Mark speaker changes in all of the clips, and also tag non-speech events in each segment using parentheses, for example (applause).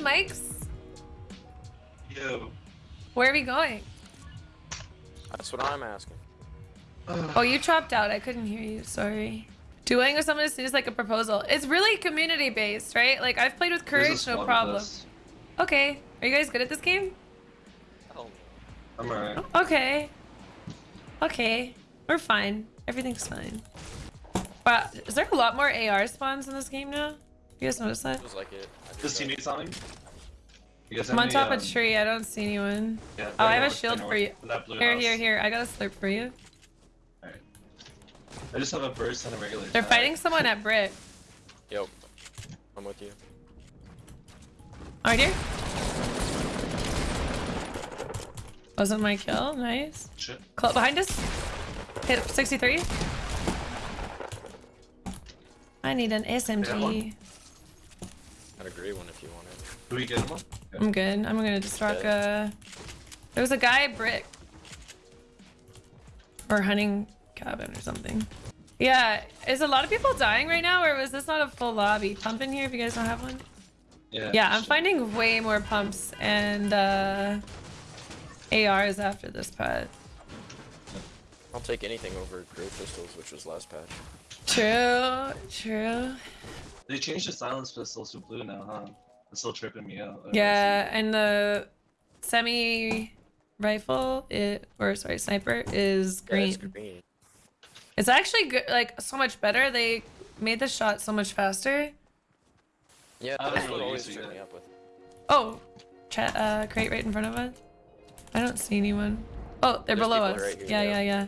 Speaker 1: mics?
Speaker 2: Yo.
Speaker 1: Where are we going?
Speaker 3: That's what I'm asking.
Speaker 1: Oh, you chopped out. I couldn't hear you. Sorry. Dueling with someone seems like a proposal. It's really community based, right? Like I've played with Courage, no problem. Okay. Are you guys good at this game?
Speaker 3: Hell.
Speaker 2: I'm alright.
Speaker 1: Okay. Okay. We're fine. Everything's fine. Wow, is there a lot more AR spawns in this game now? You guys notice that?
Speaker 3: Feels like it. I
Speaker 2: This
Speaker 3: think
Speaker 2: teammate's on me.
Speaker 1: I'm on
Speaker 2: any,
Speaker 1: top
Speaker 2: um,
Speaker 1: of a tree. I don't see anyone.
Speaker 2: Yeah,
Speaker 1: Oh, I
Speaker 2: right
Speaker 1: have a shield
Speaker 2: right
Speaker 1: for you.
Speaker 2: north, in That blue
Speaker 1: Here,
Speaker 2: house.
Speaker 1: here, here. I got a slurp for you.
Speaker 2: Alright. I just have a burst and a regular.
Speaker 1: They're
Speaker 2: tag.
Speaker 1: fighting someone at Brit.
Speaker 3: Yep. I'm with you.
Speaker 1: Right here. Wasn't my kill. Nice.
Speaker 2: Shit.
Speaker 1: Cl behind us. Hit 63. I need an
Speaker 2: Yeah,
Speaker 1: SMG.
Speaker 2: One.
Speaker 3: I'd agree one if you want it.
Speaker 2: Do we get one?
Speaker 1: I'm good. I'm gonna just rock a. There was a guy at Brick. Or hunting cabin or something. Yeah, is a lot of people dying right now, or was this not a full lobby? Pump in here if you guys don't have one.
Speaker 2: Yeah.
Speaker 1: Yeah, I'm
Speaker 2: shit.
Speaker 1: finding way more pumps and uh, ARs after this patch.
Speaker 3: I'll take anything over great pistols, which was last patch.
Speaker 1: True, true.
Speaker 2: They changed the silence pistols to blue now, huh? It's still tripping me out.
Speaker 1: Yeah, and the semi rifle, it or sorry, sniper is
Speaker 3: Yeah, it's
Speaker 1: green.
Speaker 3: green.
Speaker 1: It's actually good, like so much better. They made the shot so much faster.
Speaker 3: Yeah,
Speaker 2: I
Speaker 3: that's what
Speaker 2: really
Speaker 3: always
Speaker 2: use
Speaker 3: me up with.
Speaker 1: Oh, chat, uh, crate right in front of us. I don't see anyone. Oh, they're
Speaker 3: There's
Speaker 1: below us.
Speaker 3: right here,
Speaker 1: yeah, yeah,
Speaker 3: yeah.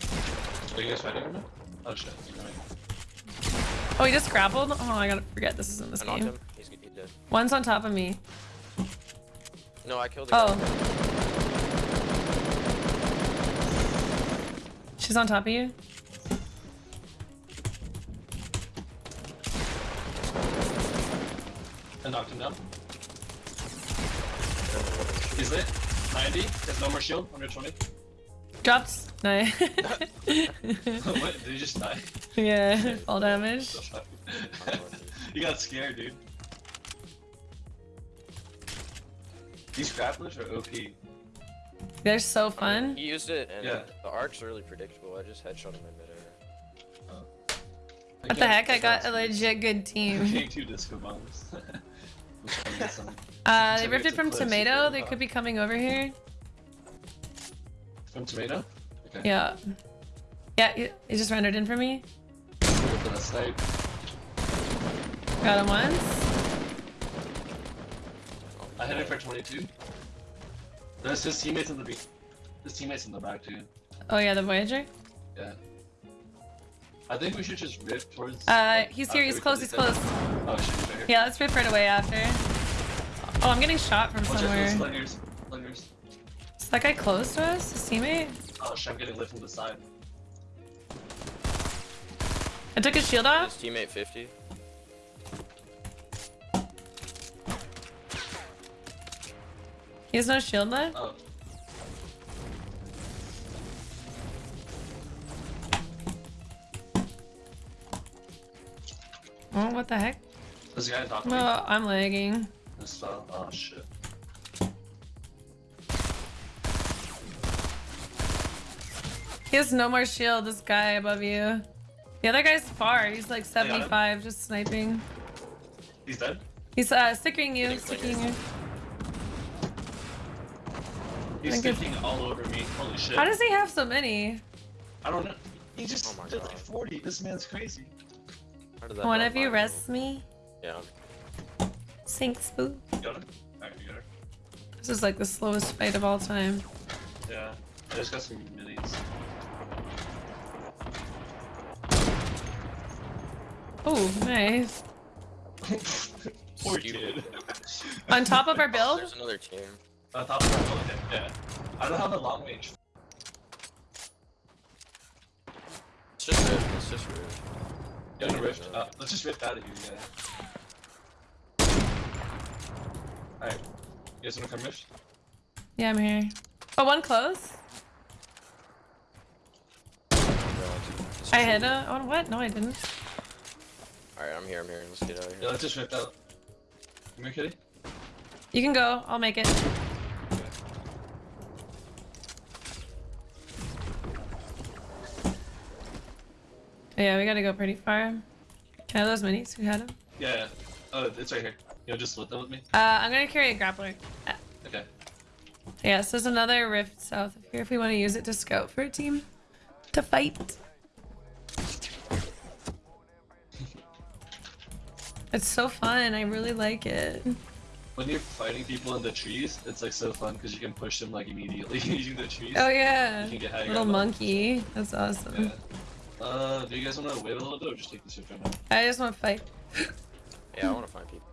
Speaker 1: yeah.
Speaker 2: Are you guys fighting right now? Oh shit. You're right.
Speaker 1: Oh, he just grappled. Oh, I gotta forget this is in this
Speaker 3: I
Speaker 1: game.
Speaker 3: him. He's, he's dead.
Speaker 1: One's on top of me.
Speaker 3: No, I killed the guy.
Speaker 1: Oh. She's on top of you.
Speaker 2: I knocked him down. He's lit. 90. There's no more shield. 120.
Speaker 1: Dropped. No. (laughs) (laughs)
Speaker 2: what? Did he just die?
Speaker 1: yeah, (laughs) fall damage.
Speaker 2: you got scared, dude. These grapplers are OP.
Speaker 1: They're so fun.
Speaker 3: He used it, and
Speaker 2: Yeah.
Speaker 3: the arc's really predictable. I just headshot him in midair.
Speaker 1: What the heck? I got a legit good team.
Speaker 2: King two disco bombs. I'm trying to get some-
Speaker 1: Uh, they
Speaker 2: Somebody
Speaker 1: rifted
Speaker 2: gets a
Speaker 1: from Tomato. They could be coming over here.
Speaker 2: From tomato? Okay.
Speaker 1: Yeah. Yeah, he he just rendered in for me.
Speaker 2: With the snipe.
Speaker 1: Got him once.
Speaker 2: I hit it for 22. There's his teammates in the beat. His teammates in the back too.
Speaker 1: Oh yeah, the Voyager.
Speaker 2: Yeah. I think we should just rip towards.
Speaker 1: Uh, he's here. He's close. He's close.
Speaker 2: Oh shit.
Speaker 1: Yeah, let's rip right away after. Oh, I'm getting shot from
Speaker 2: Watch
Speaker 1: somewhere.
Speaker 2: Slingers. Slingers.
Speaker 1: Is that guy close to us? His teammate?
Speaker 2: Oh shit, I'm getting lit from the side.
Speaker 1: I took his shield off.
Speaker 3: His
Speaker 1: off.
Speaker 3: teammate 50.
Speaker 1: He has no shield left.
Speaker 2: Oh.
Speaker 1: Oh, what the heck?
Speaker 2: There's a guy on top of
Speaker 1: No,
Speaker 2: me.
Speaker 1: I'm lagging.
Speaker 2: This fell. Oh shit.
Speaker 1: He has no more shield, this guy above you. The other guy's far. He's like 75, just sniping.
Speaker 2: He's dead?
Speaker 1: He's uh, stickering you,
Speaker 3: Getting
Speaker 1: sticking you.
Speaker 2: He's sticking all over me. Holy shit.
Speaker 1: How does he have so many?
Speaker 2: I don't know. He just
Speaker 3: Oh my
Speaker 2: did like 40. This man's crazy.
Speaker 3: How did that
Speaker 1: One of you
Speaker 3: find
Speaker 1: rest me.
Speaker 3: Yeah.
Speaker 1: Sinks, boo.
Speaker 2: You got him? Alright, you got her.
Speaker 1: This is like the slowest fight of all time.
Speaker 2: Yeah. I just got some minis.
Speaker 1: Oh, nice.
Speaker 2: Poor
Speaker 3: Stupid.
Speaker 2: kid. (laughs)
Speaker 1: On top of our build?
Speaker 3: There's another team.
Speaker 2: I thought we were going yeah. I don't have the long range.
Speaker 3: It's just Rift. It's just Rift.
Speaker 2: Yeah, I'm rift. Uh, let's just rift out of here, yeah. Alright. You guys wanna come rift?
Speaker 1: Yeah, I'm here. Oh, one close. I hit a. Oh, what? No, I didn't.
Speaker 3: Alright, I'm here. I'm here. Let's get out of
Speaker 2: Yeah,
Speaker 3: here.
Speaker 2: let's just rift out. Come here, kitty.
Speaker 1: You can go. I'll make it.
Speaker 2: Okay.
Speaker 1: Yeah, we gotta go pretty far. Can I have those minis? Who had them?
Speaker 2: Yeah, yeah. Oh, it's right here. You know, just split them with me.
Speaker 1: Uh, I'm gonna carry a grappler.
Speaker 2: Okay.
Speaker 1: yeah, so there's another rift south of here if we want to use it to scout for a team to fight. It's so fun. I really like it.
Speaker 2: When you're fighting people in the trees, it's like so fun because you can push them like immediately (laughs) using the trees.
Speaker 1: Oh yeah,
Speaker 2: You can get high
Speaker 1: little
Speaker 2: ground levels.
Speaker 1: monkey. That's awesome.
Speaker 2: Yeah. Uh, do you guys want to wait a little bit or just take the shift right now?
Speaker 1: I just want to fight. (laughs)
Speaker 3: Yeah, I want to fight people.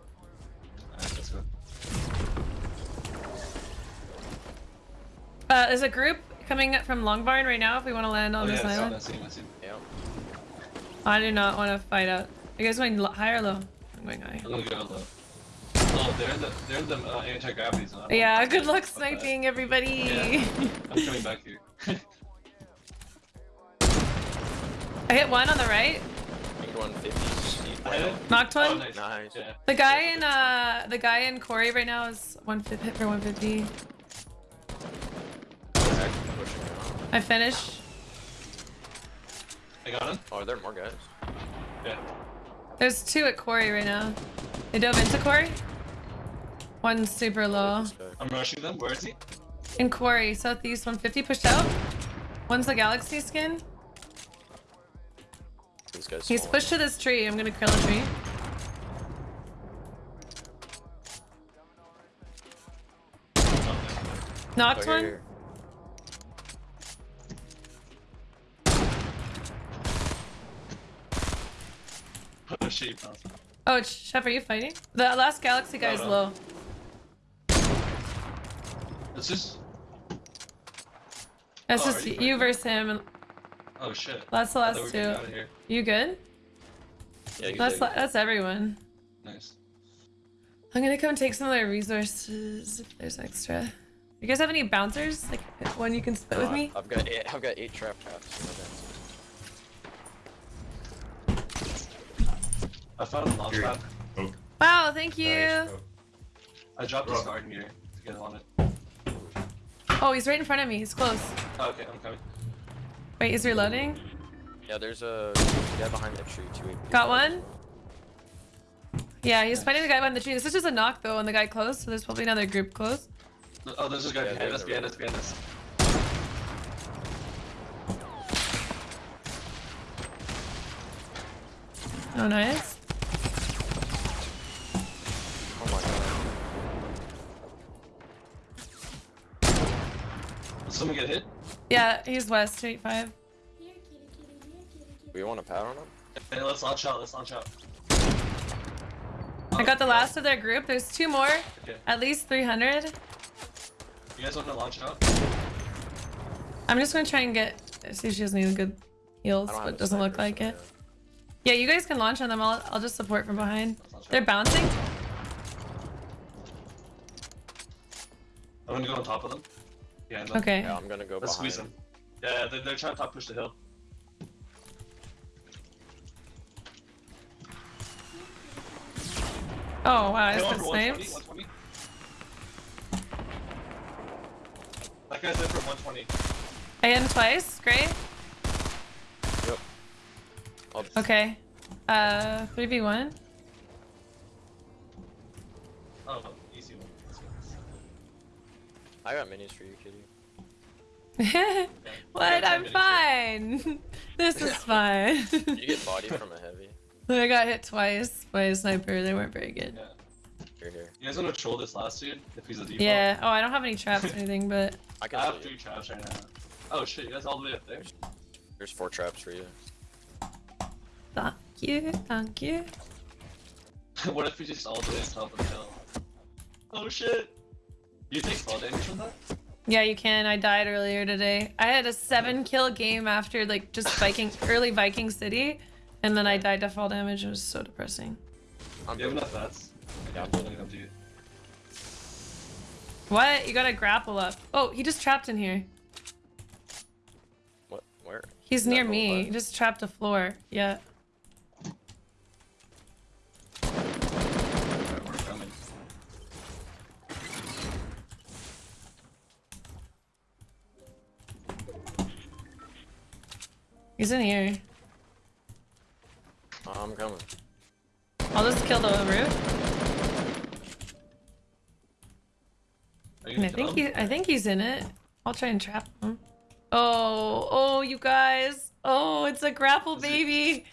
Speaker 2: Alright, let's go.
Speaker 1: Uh, there's a group coming up from Long Barn right now. If we want to land on
Speaker 2: oh,
Speaker 1: this
Speaker 2: yeah, I see,
Speaker 1: island,
Speaker 2: I see, I see.
Speaker 3: Yeah.
Speaker 1: I do not want to fight out. You guys want lo- high or low? I'm going.
Speaker 2: I'm gonna go low. Oh, they're in the they're the uh, anti-gravity zone.
Speaker 1: Yeah, good luck
Speaker 2: Fuck that.
Speaker 1: sniping, everybody.
Speaker 2: Yeah. I'm coming back here. (laughs)
Speaker 1: I hit one on the right.
Speaker 3: I think 150.
Speaker 2: I.
Speaker 1: Knocked
Speaker 2: Oh,
Speaker 1: one.
Speaker 2: nice.
Speaker 3: Nice.
Speaker 2: Yeah.
Speaker 1: The guy in uh, the guy in Corey right now is one hit for 150.
Speaker 3: They're actually pushing now.
Speaker 1: I finished.
Speaker 2: I got him.
Speaker 3: Oh, are there more guys?
Speaker 2: Yeah.
Speaker 1: There's two at Corey right now. They dove into Corey. One's super low.
Speaker 2: I'm rushing them. Where is he?
Speaker 1: In Corey, southeast 150 pushed out. One's the galaxy skin.
Speaker 3: This guy's
Speaker 1: He's pushed to this tree. I'm gonna kill a tree.
Speaker 2: Oh,
Speaker 1: Knocked
Speaker 3: Oh,
Speaker 1: one.
Speaker 3: here, here.
Speaker 2: there. Oh shit, you bounced.
Speaker 1: Chef, are you fighting? The last galaxy guy is
Speaker 2: no.
Speaker 1: low.
Speaker 2: It's just.
Speaker 1: That's
Speaker 2: Oh,
Speaker 1: just
Speaker 2: you
Speaker 1: you versus him. and
Speaker 2: Oh shit.
Speaker 1: That's the
Speaker 2: I thought we
Speaker 1: last two.
Speaker 2: getting out of here.
Speaker 1: You good?
Speaker 3: Yeah, he's
Speaker 1: That's that's everyone.
Speaker 2: Nice.
Speaker 1: I'm gonna come take some of their resources if there's extra. You guys have any bouncers? Like one you can split with
Speaker 3: "Oh,
Speaker 1: me?
Speaker 3: I've got eight, I've got eight trap traps. in my bag.
Speaker 2: I found a launch
Speaker 4: Here.
Speaker 2: pad.
Speaker 4: Oh,
Speaker 1: Wow, thank you.
Speaker 3: Nice.
Speaker 4: oh.
Speaker 2: I dropped a
Speaker 4: Bro.
Speaker 2: star in here to get on it.
Speaker 1: Oh, he's right in front of me. He's close.
Speaker 2: Oh, okay, I'm coming.
Speaker 1: Wait, he's reloading.
Speaker 3: Yeah, there's a guy behind that tree too.
Speaker 1: Got one? Yeah, he's fighting the guy behind the tree. This is just a knock though, and the guy close, so there's probably another group close.
Speaker 2: Oh, there's this guy
Speaker 3: Yeah,
Speaker 2: behind
Speaker 3: there's
Speaker 2: us,
Speaker 3: a
Speaker 2: behind us,
Speaker 3: river.
Speaker 2: behind us.
Speaker 1: Oh, nice.
Speaker 3: Oh my god.
Speaker 2: Did someone get hit?
Speaker 1: Yeah, he's west, 285.
Speaker 3: We want to power on him?
Speaker 2: Okay, let's launch out, let's launch out.
Speaker 1: I got the last of their group. There's two more.
Speaker 2: Okay.
Speaker 1: At least 300.
Speaker 2: You guys want to launch out?
Speaker 1: I'm just gonna try and get, see if she has any good heals, but it doesn't look like
Speaker 3: so
Speaker 1: it. Yeah, you guys can launch on them. I'll, I'll just support from behind. They're
Speaker 2: out.
Speaker 1: bouncing.
Speaker 2: I'm gonna go on top of them. Behind them.
Speaker 1: Okay.
Speaker 3: Yeah, yeah I'm gonna go
Speaker 2: Let's
Speaker 3: behind.
Speaker 2: squeeze them. Yeah, they're, they're trying to top push the hill.
Speaker 1: Oh, wow, I
Speaker 2: Hill
Speaker 1: just
Speaker 2: for
Speaker 1: got
Speaker 2: 120,
Speaker 1: sniped.
Speaker 2: 120. That guy's in for 120.
Speaker 1: I hit him twice. Great.
Speaker 3: Yep. I'll,
Speaker 1: Okay. Uh, 3v1.
Speaker 2: Oh, easy one. Easy one.
Speaker 3: I got minis for you, kitty. (laughs)
Speaker 1: what? I'm fine. (laughs) this is (laughs) fine.
Speaker 3: You get body from a heavy.
Speaker 1: I got hit twice by a sniper. They weren't very good.
Speaker 2: Yeah.
Speaker 3: Here, here.
Speaker 2: You guys want to troll this last dude? If he's a default?
Speaker 1: Yeah. Oh, I don't have any traps or anything, but
Speaker 3: I can
Speaker 2: I
Speaker 3: tell
Speaker 2: have
Speaker 3: you.
Speaker 2: three traps right now. Oh shit, you guys all the way up there?
Speaker 3: There's four traps for you.
Speaker 1: thank you, thank you.
Speaker 2: what if we just all the way on top of the hill? Oh shit! You take fall damage from that?
Speaker 1: Yeah, you can. I died earlier today. I had a seven kill game after like just Viking early Viking City, and then I died to fall damage. It was so depressing.
Speaker 3: I'm
Speaker 2: You have
Speaker 3: good.
Speaker 2: enough vets?
Speaker 3: Yeah,
Speaker 2: I'm
Speaker 3: I'm
Speaker 2: building up to you.
Speaker 1: What? You gotta grapple up. Oh, he just trapped in here.
Speaker 3: What? Where?
Speaker 1: He's
Speaker 3: Is
Speaker 1: near me.
Speaker 3: left?
Speaker 1: He just trapped a floor. Yeah.
Speaker 2: Alright, we're coming.
Speaker 1: He's in here.
Speaker 3: Oh, I'm coming.
Speaker 1: I'll just kill the roof. I think he. I think he's in it. I'll try and trap him. Oh, oh, you guys. Oh, it's a grapple baby.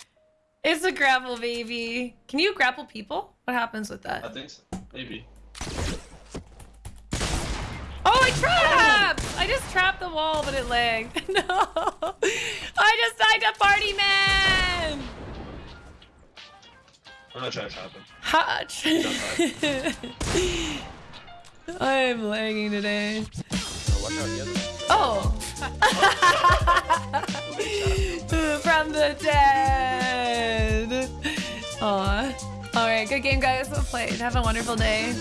Speaker 1: It's a grapple baby. Can you grapple people? What happens with that?
Speaker 2: I think so. Maybe.
Speaker 1: Oh, I trapped! I just trapped the wall, but it lagged. (laughs) No, I just died to Party Man.
Speaker 2: I'm gonna try to trap him.
Speaker 1: Hutch. (laughs) I'm lagging today.
Speaker 3: Oh, watch out, the other.
Speaker 1: Oh. (laughs) From the dead. Aw. All right, good game, guys. Well played. Have a wonderful day.